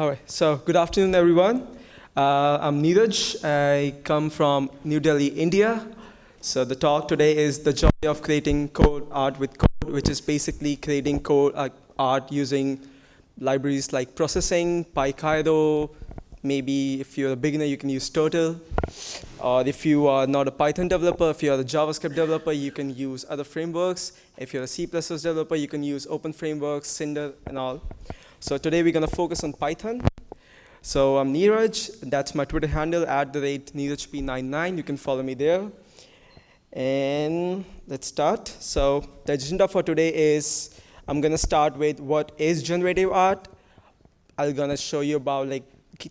All right, so good afternoon, everyone. Uh, I'm Neeraj. I come from New Delhi, India. So the talk today is the joy of creating code art with code, which is basically creating code uh, art using libraries like processing, PyCairo, maybe if you're a beginner, you can use Turtle. Or if you are not a Python developer, if you're a JavaScript developer, you can use other frameworks. If you're a C++ developer, you can use open frameworks, Cinder, and all. So today we're going to focus on Python. So I'm Neeraj. That's my Twitter handle, at the rate NeerajP99. You can follow me there. And let's start. So the agenda for today is I'm going to start with what is generative art. I'm going to show you about like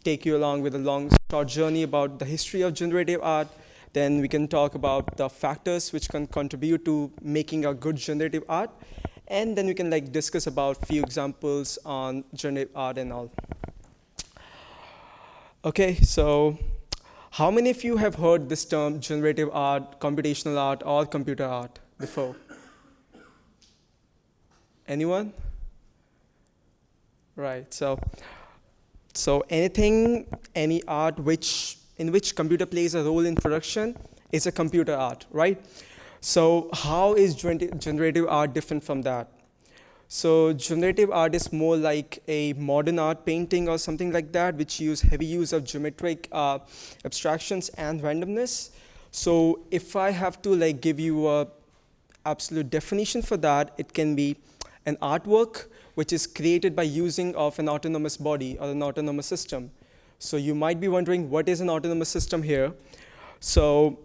take you along with a long, short journey about the history of generative art. Then we can talk about the factors which can contribute to making a good generative art. And then we can like discuss about few examples on generative art and all. Okay, so how many of you have heard this term generative art, computational art, or computer art before? Anyone? Right, so so anything, any art which in which computer plays a role in production is a computer art, right? So how is generative art different from that? So generative art is more like a modern art painting or something like that, which use heavy use of geometric uh, abstractions and randomness. So if I have to like give you a absolute definition for that, it can be an artwork which is created by using of an autonomous body or an autonomous system. So you might be wondering, what is an autonomous system here? So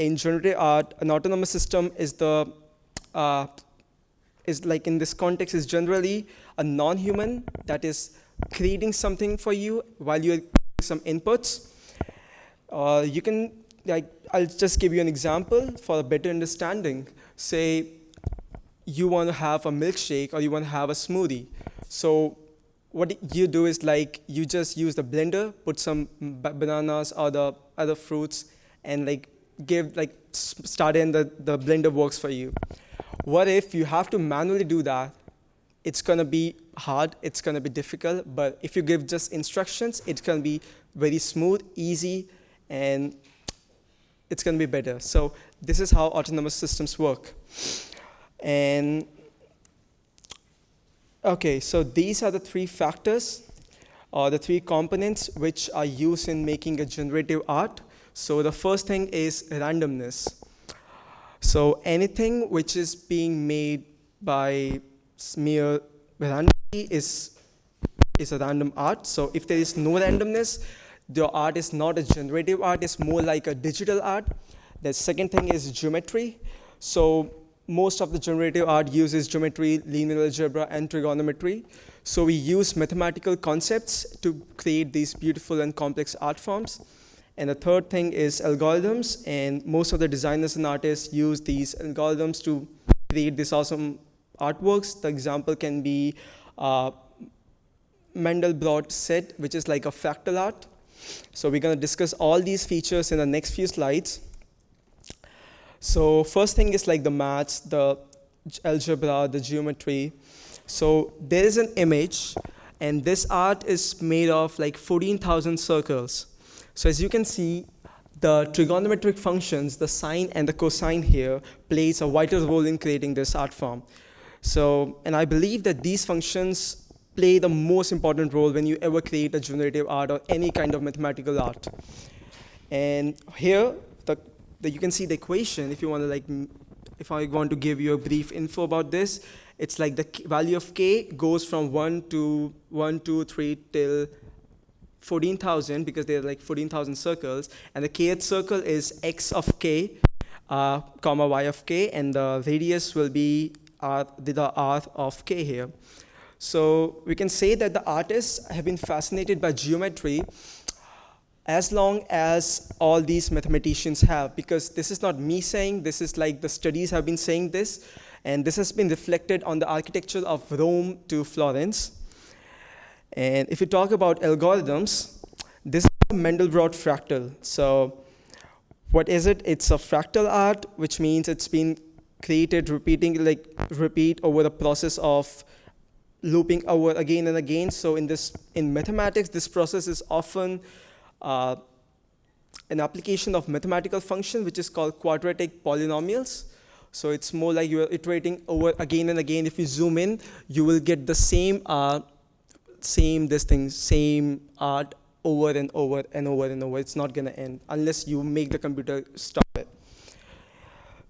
in generative art, an autonomous system is the, uh, is like in this context is generally a non-human that is creating something for you while you're some inputs. Uh, you can, like, I'll just give you an example for a better understanding. Say you want to have a milkshake or you want to have a smoothie. So what you do is like you just use the blender, put some bananas or the other fruits and like give like start in the, the blender works for you. What if you have to manually do that? It's gonna be hard, it's gonna be difficult, but if you give just instructions, it's gonna be very smooth, easy, and it's gonna be better. So this is how autonomous systems work. And okay, so these are the three factors or the three components which are used in making a generative art. So the first thing is randomness. So anything which is being made by mere randomly is, is a random art. So if there is no randomness, the art is not a generative art, it's more like a digital art. The second thing is geometry. So most of the generative art uses geometry, linear algebra, and trigonometry. So we use mathematical concepts to create these beautiful and complex art forms. And the third thing is algorithms, and most of the designers and artists use these algorithms to create these awesome artworks. The example can be uh, Mandelbrot set, which is like a fractal art. So we're going to discuss all these features in the next few slides. So first thing is like the maths, the algebra, the geometry. So there is an image, and this art is made of like 14,000 circles. So as you can see, the trigonometric functions, the sine and the cosine here, plays a vital role in creating this art form. So, and I believe that these functions play the most important role when you ever create a generative art or any kind of mathematical art. And here, that you can see the equation if you want to like, if I want to give you a brief info about this, it's like the value of k goes from 1 to 1, 2, 3 till 14,000 because there are like 14,000 circles. And the kth circle is x of k, uh, comma y of k, and the radius will be r, the r of k here. So we can say that the artists have been fascinated by geometry as long as all these mathematicians have, because this is not me saying, this is like the studies have been saying this, and this has been reflected on the architecture of Rome to Florence. And if you talk about algorithms, this is a Mandelbrot fractal. So what is it? It's a fractal art, which means it's been created repeating, like repeat over the process of looping over again and again. So in this, in mathematics, this process is often uh, an application of mathematical function, which is called quadratic polynomials. So it's more like you're iterating over again and again. If you zoom in, you will get the same, uh, same this thing, same art over and over and over and over. It's not gonna end unless you make the computer stop it.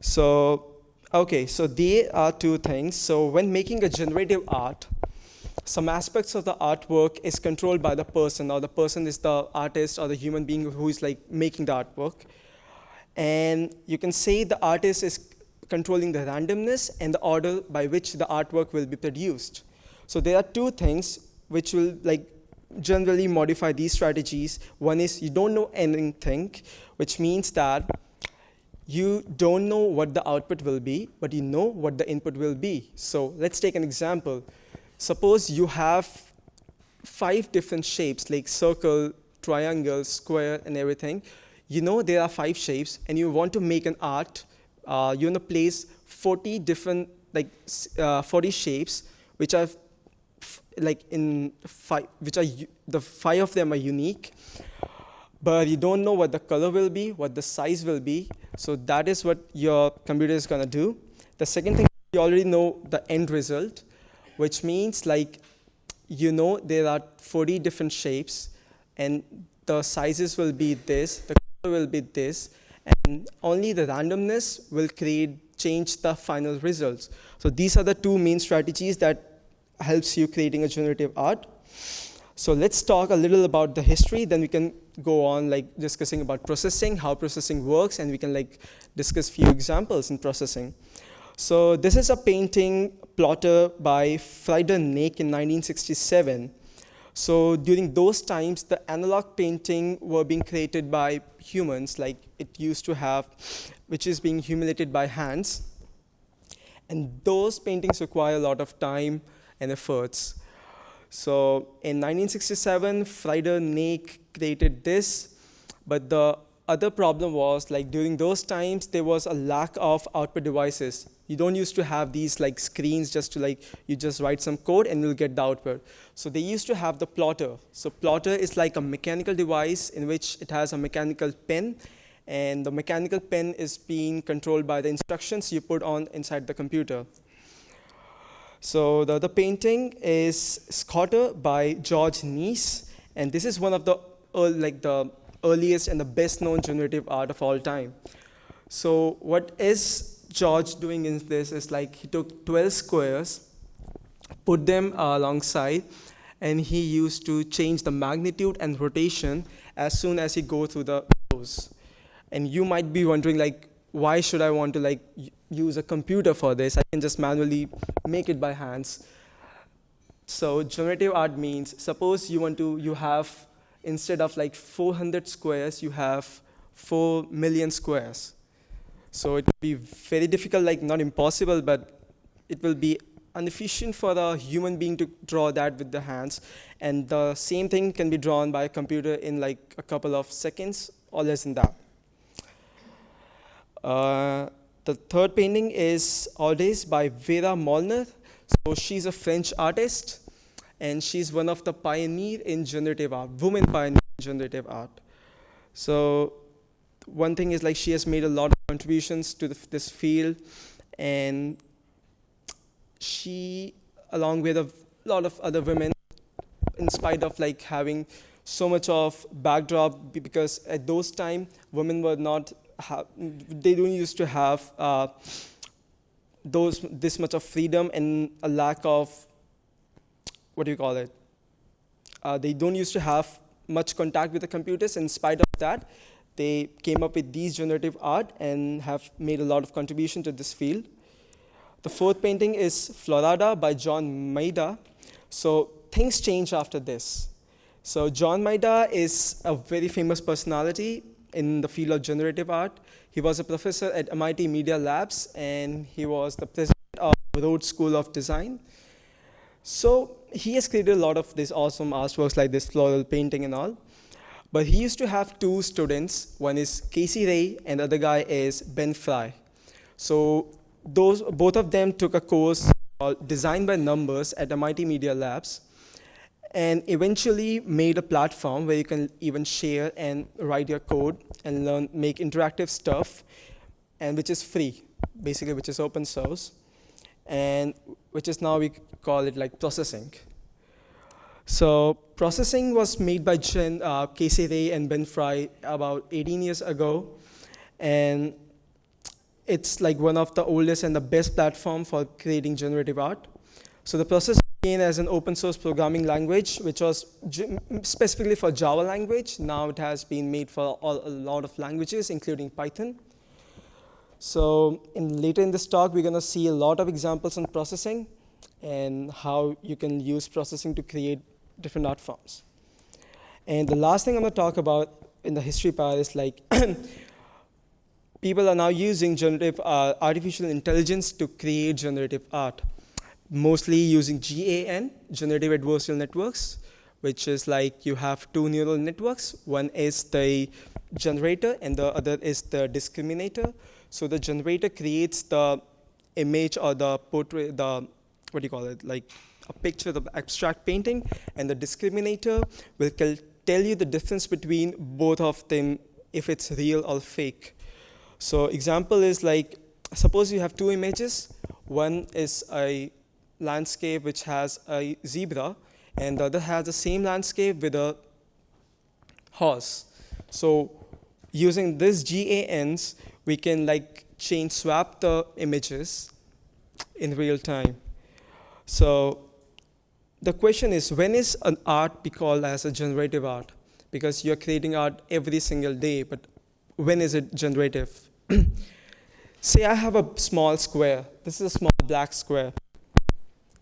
So, okay, so there are two things. So when making a generative art, some aspects of the artwork is controlled by the person or the person is the artist or the human being who is like making the artwork. And you can say the artist is controlling the randomness and the order by which the artwork will be produced. So there are two things which will like generally modify these strategies. One is you don't know anything, which means that you don't know what the output will be, but you know what the input will be. So let's take an example. Suppose you have five different shapes like circle, triangle, square, and everything. You know there are five shapes, and you want to make an art. Uh, you want to place 40 different, like uh, 40 shapes, which are like in five, which are the five of them are unique, but you don't know what the color will be, what the size will be. So that is what your computer is gonna do. The second thing, you already know the end result which means like you know there are 40 different shapes and the sizes will be this, the color will be this, and only the randomness will create change the final results. So these are the two main strategies that helps you creating a generative art. So let's talk a little about the history, then we can go on like discussing about processing, how processing works, and we can like discuss few examples in processing. So this is a painting plotter by Frieder Nake in 1967. So during those times, the analog painting were being created by humans, like it used to have, which is being humiliated by hands. And those paintings require a lot of time and efforts. So in 1967, Frieder Nake created this, but the other problem was like during those times, there was a lack of output devices. You don't used to have these like screens just to like, you just write some code and you'll get the output. So they used to have the plotter. So plotter is like a mechanical device in which it has a mechanical pen and the mechanical pen is being controlled by the instructions you put on inside the computer. So the, the painting is Schotter by George Nees, and this is one of the uh, like the earliest and the best known generative art of all time. So what is George doing in this is like he took 12 squares, put them uh, alongside, and he used to change the magnitude and rotation as soon as he go through the rows. And you might be wondering like, why should I want to like use a computer for this? I can just manually make it by hands. So generative art means, suppose you want to, you have, instead of like 400 squares, you have 4 million squares. So it will be very difficult, like not impossible, but it will be inefficient for a human being to draw that with the hands. And the same thing can be drawn by a computer in like a couple of seconds or less than that. Uh, the third painting is Audace by Vera Molnar. So she's a French artist, and she's one of the pioneer in generative art, woman pioneer in generative art. So one thing is like she has made a lot of contributions to the, this field and she along with a lot of other women in spite of like having so much of backdrop because at those time women were not they don't used to have uh, those this much of freedom and a lack of what do you call it uh, they don't used to have much contact with the computers in spite of that they came up with these generative art and have made a lot of contribution to this field. The fourth painting is Florada by John Maeda. So things change after this. So John Maeda is a very famous personality in the field of generative art. He was a professor at MIT Media Labs and he was the president of Rhodes School of Design. So he has created a lot of these awesome artworks like this floral painting and all. But he used to have two students. One is Casey Reas, and the other guy is Ben Fry. So those, both of them took a course called Design by Numbers at MIT Media Labs and eventually made a platform where you can even share and write your code and learn, make interactive stuff, and which is free, basically, which is open source, and which is now we call it like processing. So processing was made by Jen, uh, Casey Reas and Ben Fry about 18 years ago, and it's like one of the oldest and the best platform for creating generative art. So the process as an open source programming language, which was specifically for Java language. Now it has been made for a lot of languages, including Python. So in, later in this talk, we're going to see a lot of examples on processing and how you can use processing to create different art forms. And the last thing I'm going to talk about in the history part is like people are now using generative uh, artificial intelligence to create generative art mostly using GAN, generative adversarial networks, which is like you have two neural networks. One is the generator and the other is the discriminator. So the generator creates the image or the portrait, the, what do you call it, like a picture, the abstract painting, and the discriminator will tell you the difference between both of them if it's real or fake. So example is like, suppose you have two images. One is a landscape which has a zebra, and the other has the same landscape with a horse. So using these GANs, we can like change swap the images in real time. So the question is, when is an art be called as a generative art? Because you're creating art every single day, but when is it generative? Say I have a small square. This is a small black square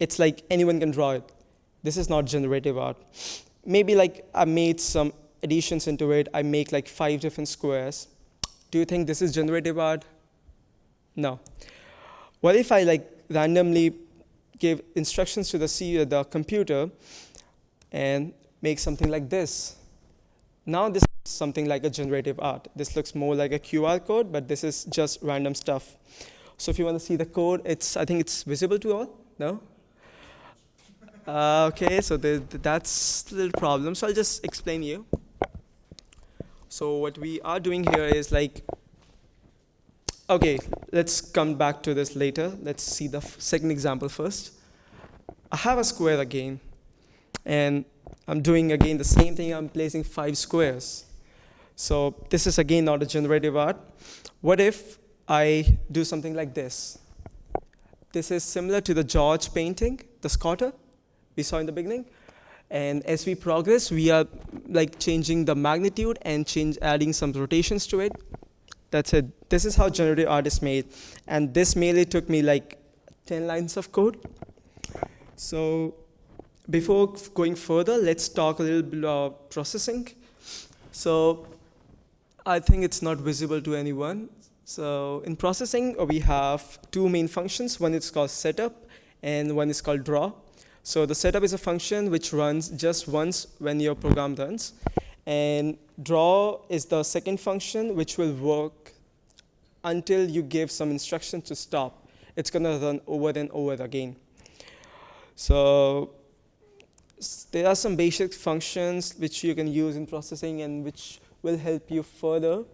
it's like anyone can draw it. This is not generative art. Maybe like I made some additions into it. I make like five different squares. Do you think this is generative art? No. What if I like randomly give instructions to the C the computer and make something like this? Now this is something like a generative art. This looks more like a QR code, but this is just random stuff. So if you want to see the code, it's I think it's visible to all. No? Uh, okay, so the, that's the problem. So I'll just explain you. So what we are doing here is like, okay, let's come back to this later. Let's see the second example first. I have a square again, and I'm doing again the same thing. I'm placing five squares. So this is again not a generative art. What if I do something like this? This is similar to the George painting, the Schotter we saw in the beginning. And as we progress, we are like changing the magnitude and change adding some rotations to it. That's it. This is how generative art is made. And this mainly took me like 10 lines of code. So before going further, let's talk a little bit about processing. So I think it's not visible to anyone. So in processing, we have two main functions. One is called setup, and one is called draw. So the setup is a function which runs just once when your program runs. And draw is the second function which will work until you give some instruction to stop. It's going to run over and over again. So there are some basic functions which you can use in processing and which will help you further.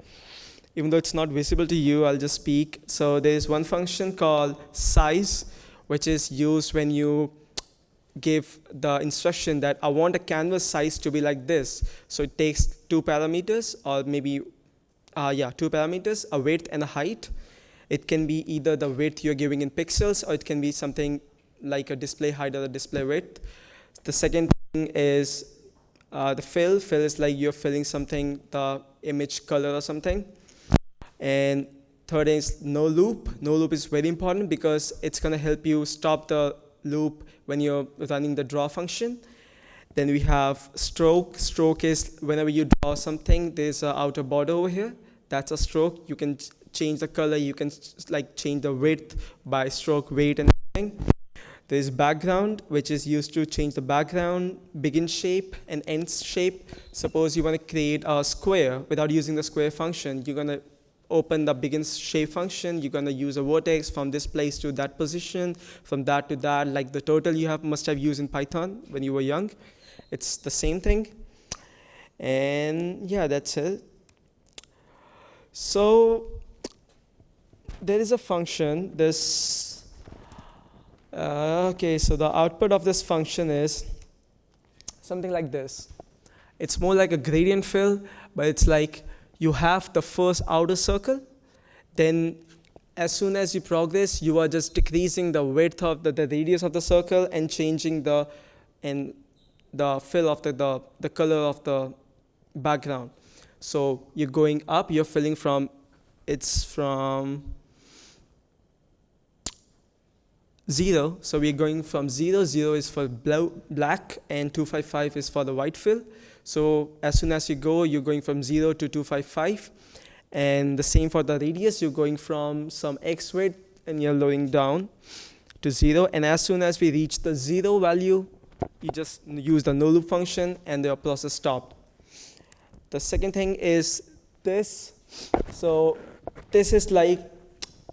Even though it's not visible to you, I'll just speak. So there's one function called size, which is used when you give the instruction that I want a canvas size to be like this. So it takes two parameters or maybe, uh, yeah, two parameters, a width and a height. It can be either the width you're giving in pixels or it can be something like a display height or a display width. The second thing is uh, the fill. Fill is like you're filling something, the image color or something. And third is no loop. No loop is very important because it's going to help you stop the loop when you're running the draw function. Then we have stroke. Stroke is whenever you draw something, there's an outer border over here. That's a stroke. You can change the color. You can like change the width by stroke weight and everything. There's background, which is used to change the background, begin shape, and end shape. Suppose you want to create a square without using the square function. You're going to open the begin shape function. You're gonna use a vertex from this place to that position, from that to that, like the turtle you have must have used in Python when you were young. It's the same thing. And yeah, that's it. So there is a function, this, uh, okay, so the output of this function is something like this. It's more like a gradient fill, but it's like you have the first outer circle, then as soon as you progress, you are just decreasing the width of the, the radius of the circle and changing the and the fill of the, the, the color of the background. So you're going up, you're filling from, it's from zero. So we're going from zero, zero is for blue, black and 255 is for the white fill. So as soon as you go, you're going from 0 to 255. And the same for the radius, you're going from some x width and you're lowering down to 0. And as soon as we reach the 0 value, you just use the no loop function and the process stopped. The second thing is this. So this is like,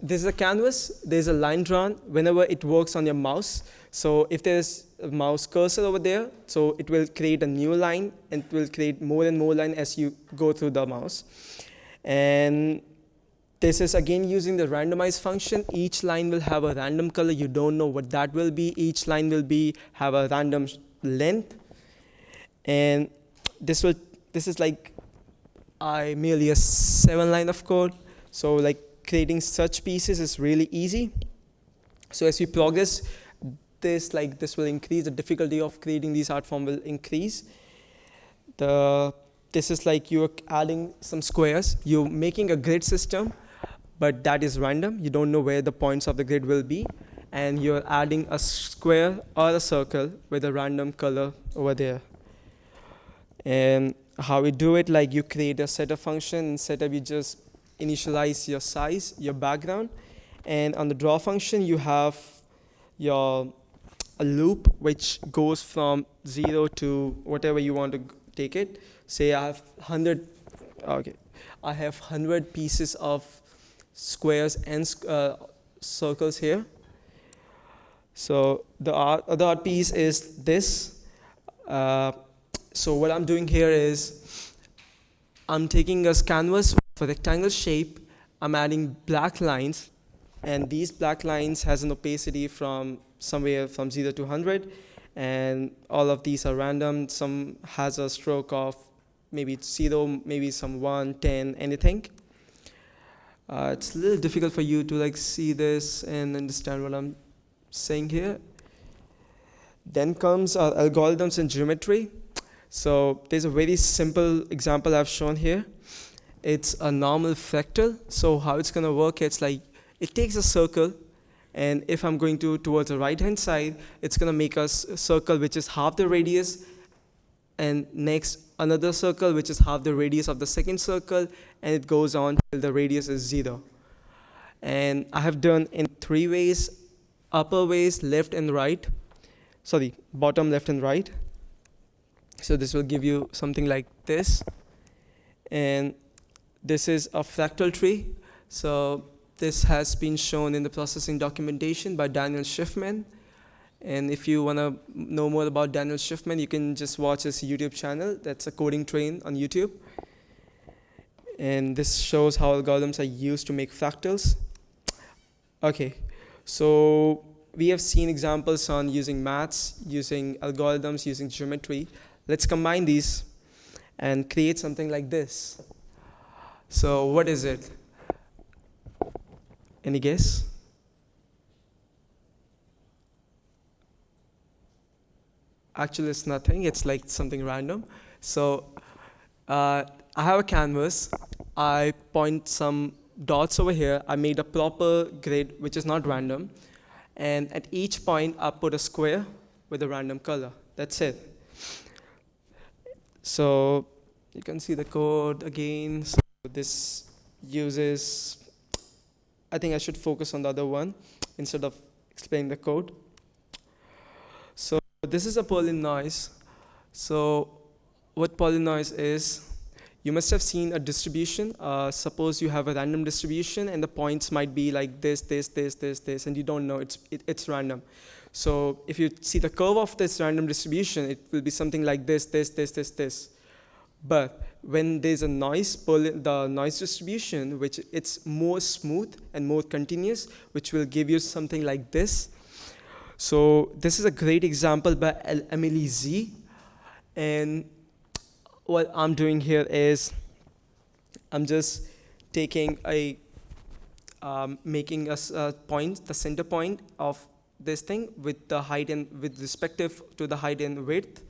this is a canvas, there's a line drawn whenever it works on your mouse. So if there's mouse cursor over there, so it will create a new line and it will create more and more line as you go through the mouse. And this is again using the randomize function. Each line will have a random color. You don't know what that will be. Each line will be have a random length. And this will this is like I merely a seven line of code. So like creating such pieces is really easy. So as we progress, this, like this will increase, the difficulty of creating these art form will increase. The, this is like you're adding some squares. You're making a grid system, but that is random. You don't know where the points of the grid will be. And you're adding a square or a circle with a random color over there. And how we do it, like you create a setup function. In setup, you just initialize your size, your background. And on the draw function, you have your a loop which goes from zero to whatever you want to take it. Say I have 100, okay, I have 100 pieces of squares and uh, circles here. So the other piece is this. Uh, so what I'm doing here is I'm taking a canvas for rectangle shape. I'm adding black lines and these black lines has an opacity from somewhere from 0 to 100 and all of these are random. Some has a stroke of maybe 0 maybe some 1 10 anything. Uh, it's a little difficult for you to like see this and understand what I'm saying here. Then comes our algorithms and geometry. So there's a very simple example I've shown here. It's a normal fractal. So how it's gonna work it's like it takes a circle and if I'm going to towards the right hand side, it's gonna make a circle which is half the radius and next another circle which is half the radius of the second circle and it goes on till the radius is zero. And I have done in three ways, upper ways, left and right, sorry, bottom, left and right. So this will give you something like this. And this is a fractal tree. So this has been shown in the processing documentation by Daniel Shiffman. And if you want to know more about Daniel Shiffman, you can just watch his YouTube channel. That's a coding train on YouTube. And this shows how algorithms are used to make fractals. Okay, so we have seen examples on using maths, using algorithms, using geometry. Let's combine these and create something like this. So what is it? Any guess? Actually, it's nothing. It's like something random. So uh, I have a canvas. I point some dots over here. I made a proper grid, which is not random. And at each point, I put a square with a random color. That's it. So you can see the code again. So this uses I think I should focus on the other one instead of explaining the code. So this is a noise. So what noise is, you must have seen a distribution. Uh, suppose you have a random distribution and the points might be like this, this, this, this, this, and you don't know, it's, it, it's random. So if you see the curve of this random distribution, it will be something like this, this, this, this, this. But when there's a noise, the noise distribution, which it's more smooth and more continuous, which will give you something like this. So this is a great example by Emily Z. And what I'm doing here is I'm just taking a, um, making a, a point, the center point of this thing with the height and with respective to the height and width.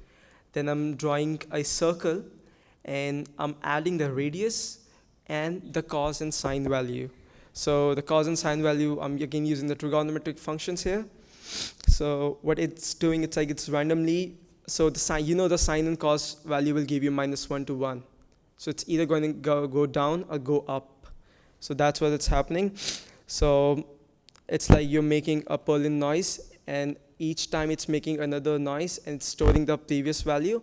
Then I'm drawing a circle and I'm adding the radius and the cos and sine value. So the cos and sine value, I'm again using the trigonometric functions here. So what it's doing, it's like it's randomly so the sine, you know the sine and cos value will give you minus 1 to 1. So it's either going to go, go down or go up. So that's what it's happening. So it's like you're making a Perlin noise and each time it's making another noise and storing the previous value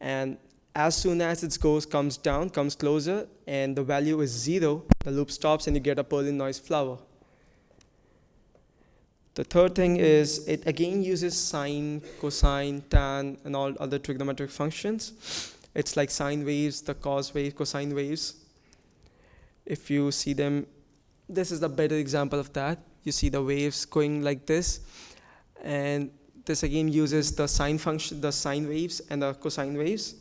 and as soon as its goes comes down comes closer and the value is zero the loop stops and you get a Perlin noise flower the third thing is it again uses sine, cosine, tan, and all other trigonometric functions. It's like sine waves, the cos waves, cosine waves. If you see them, this is a better example of that. You see the waves going like this. And this again uses the sine function, the sine waves and the cosine waves.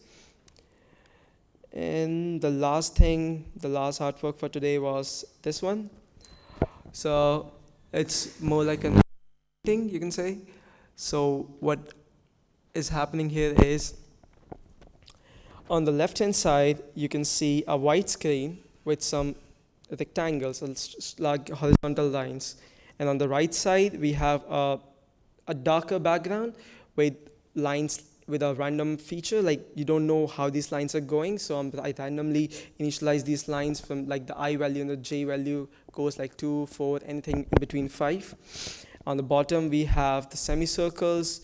And the last thing, the last artwork for today was this one. So it's more like an thing, you can say. So what is happening here is on the left hand side you can see a white screen with some rectangles like horizontal lines and on the right side we have a, a darker background with lines with a random feature like you don't know how these lines are going so I randomly initialize these lines from like the i value and the j value goes like 2 4 anything in between 5 on the bottom, we have the semicircles.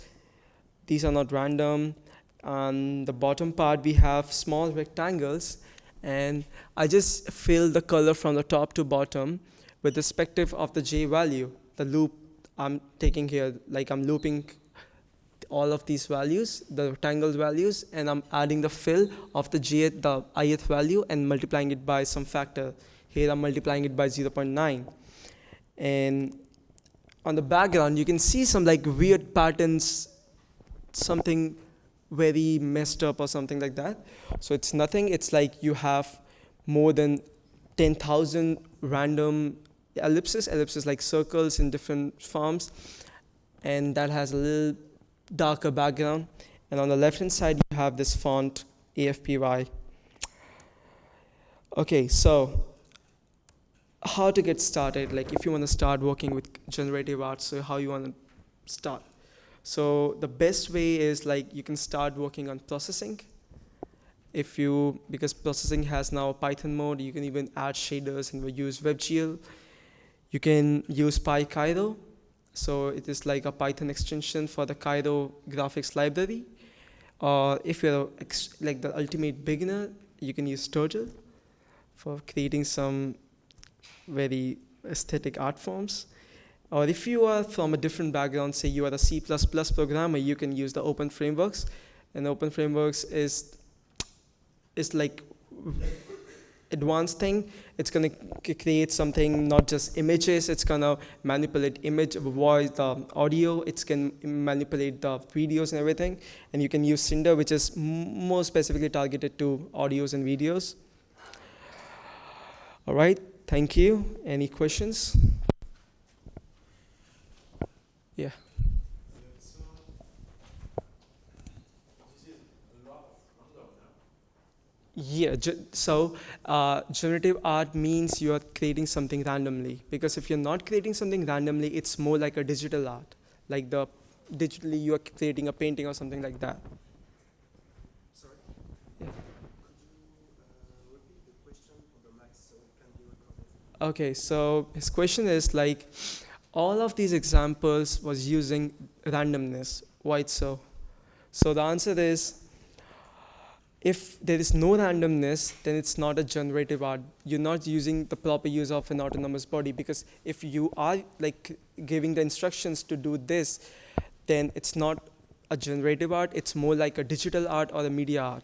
These are not random. On the bottom part, we have small rectangles. And I just fill the color from the top to bottom with respective of the J value, the loop I'm taking here, like I'm looping all of these values, the rectangle values, and I'm adding the fill of the jth, the ith value, and multiplying it by some factor. Here I'm multiplying it by 0.9. And on the background, you can see some like weird patterns, something very messed up or something like that. So it's nothing, it's like you have more than 10,000 random ellipses, ellipses like circles in different forms, and that has a little darker background. And on the left hand side, you have this font, AFPY. Okay, so how to get started like if you want to start working with generative art so how you want to start so the best way is like you can start working on processing if you because processing has now python mode you can even add shaders and we use webgl you can use pycairo so it is like a python extension for the cairo graphics library or if you're like the ultimate beginner you can use turtle for creating some very aesthetic art forms. Or if you are from a different background, say you are a C++ programmer, you can use the open frameworks. And open frameworks is, is like advanced thing. It's going to create something, not just images, it's going to manipulate image, voice, the audio, it can manipulate the videos and everything. And you can use Cinder, which is more specifically targeted to audios and videos. All right. Thank you. Any questions? Yeah. Yeah, so uh, generative art means you are creating something randomly. Because if you're not creating something randomly, it's more like a digital art. Like the digitally you are creating a painting or something like that. Sorry? Yeah. Okay, so his question is like, all of these examples was using randomness. Why so? So the answer is, if there is no randomness, then it's not a generative art. You're not using the proper use of an autonomous body because if you are like giving the instructions to do this, then it's not a generative art. It's more like a digital art or a media art.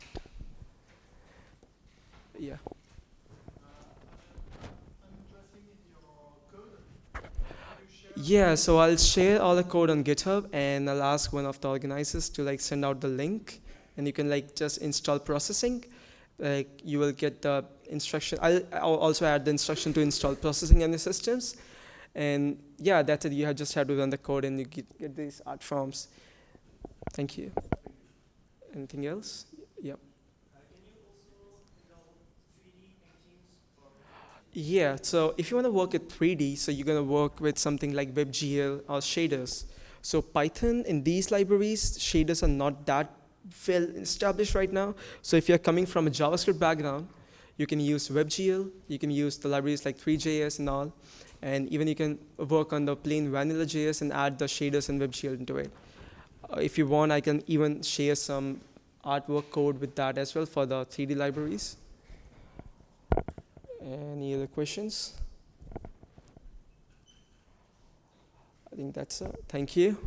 Yeah. Yeah, so I'll share all the code on GitHub and I'll ask one of the organizers to like send out the link and you can like just install processing. Like you will get the instruction. I'll, I'll also add the instruction to install processing on the systems. And yeah, that's it. You have just have to run the code and you get, get these art forms. Thank you. Anything else? Yep. Yeah, so if you want to work with 3D, so you're going to work with something like WebGL or shaders. So Python in these libraries, shaders are not that well established right now. So if you're coming from a JavaScript background, you can use WebGL, you can use the libraries like Three.js and all, and even you can work on the plain vanilla JS and add the shaders and WebGL into it. Uh, if you want, I can even share some artwork code with that as well for the 3D libraries. Any other questions? I think that's it. Thank you.